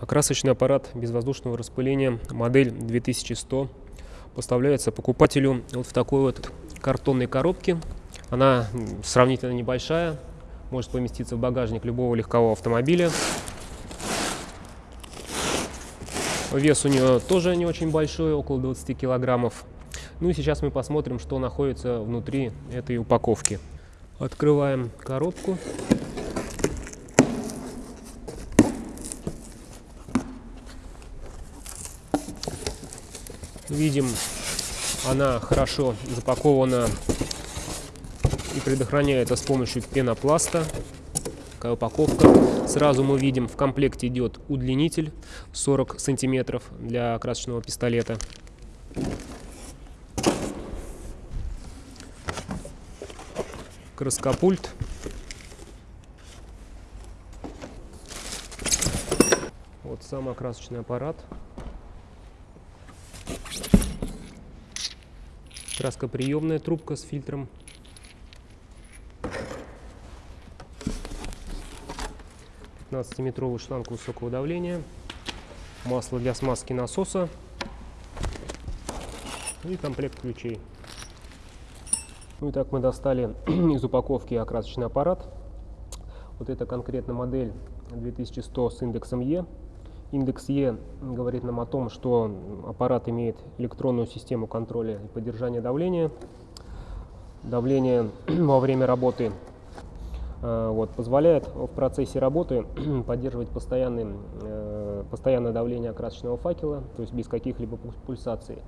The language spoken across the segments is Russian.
Окрасочный аппарат безвоздушного распыления модель 2100 поставляется покупателю вот в такой вот картонной коробке. Она сравнительно небольшая, может поместиться в багажник любого легкового автомобиля. Вес у нее тоже не очень большой, около 20 килограммов. Ну и сейчас мы посмотрим, что находится внутри этой упаковки. Открываем коробку. Видим, она хорошо запакована и предохраняется с помощью пенопласта. Такая упаковка. Сразу мы видим, в комплекте идет удлинитель 40 сантиметров для красочного пистолета. Краскопульт. Вот сам окрасочный аппарат. Краскоприемная трубка с фильтром. метровый шланг высокого давления. Масло для смазки насоса. И комплект ключей. Ну и так мы достали из упаковки окрасочный аппарат. Вот это конкретно модель 2100 с индексом Е. Индекс Е говорит нам о том, что аппарат имеет электронную систему контроля и поддержания давления. Давление во время работы э, вот, позволяет в процессе работы поддерживать постоянный, э, постоянное давление окрасочного факела, то есть без каких-либо пульсаций.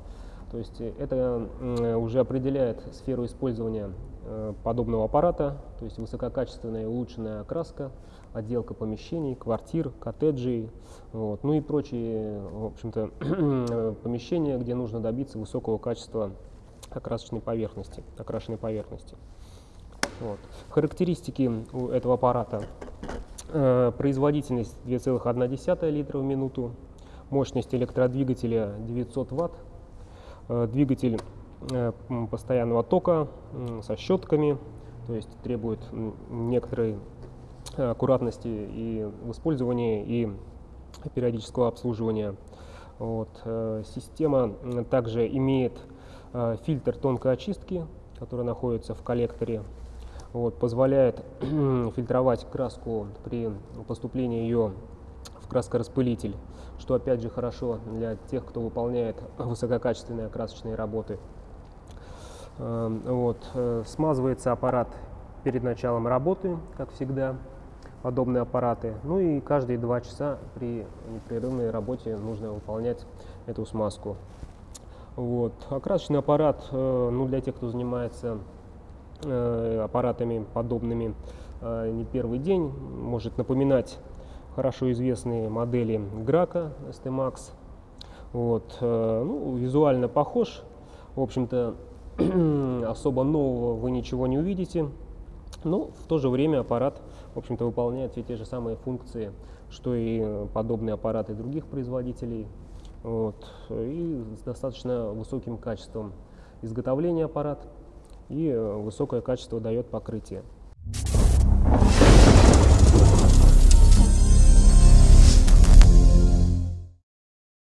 То есть это уже определяет сферу использования э, подобного аппарата, то есть высококачественная и улучшенная окраска, отделка помещений, квартир, коттеджей, вот, ну и прочие, в общем-то, помещения, где нужно добиться высокого качества окрасочной поверхности, окрашенной поверхности. Вот. Характеристики у этого аппарата. Э, производительность 2,1 литра в минуту, мощность электродвигателя 900 ватт, Э, двигатель э, постоянного тока со щетками, то есть требует некоторой аккуратности и в использовании, и периодического обслуживания. Вот. Э, система также имеет фильтр тонкой очистки, который находится в коллекторе, вот, позволяет фильтровать краску при поступлении ее краскораспылитель, что опять же хорошо для тех, кто выполняет высококачественные красочные работы. Эм, вот. Э, смазывается аппарат перед началом работы, как всегда, подобные аппараты. Ну и каждые два часа при непрерывной работе нужно выполнять эту смазку. Вот. Окрасочный аппарат, э, ну, для тех, кто занимается э, аппаратами подобными не первый день, может напоминать хорошо известные модели Грака ST-Max. Вот, э, ну, визуально похож. В общем-то, особо нового вы ничего не увидите. Но в то же время аппарат, в общем-то, выполняет все те же самые функции, что и подобные аппараты других производителей. Вот, и с достаточно высоким качеством изготовления аппарат и высокое качество дает покрытие.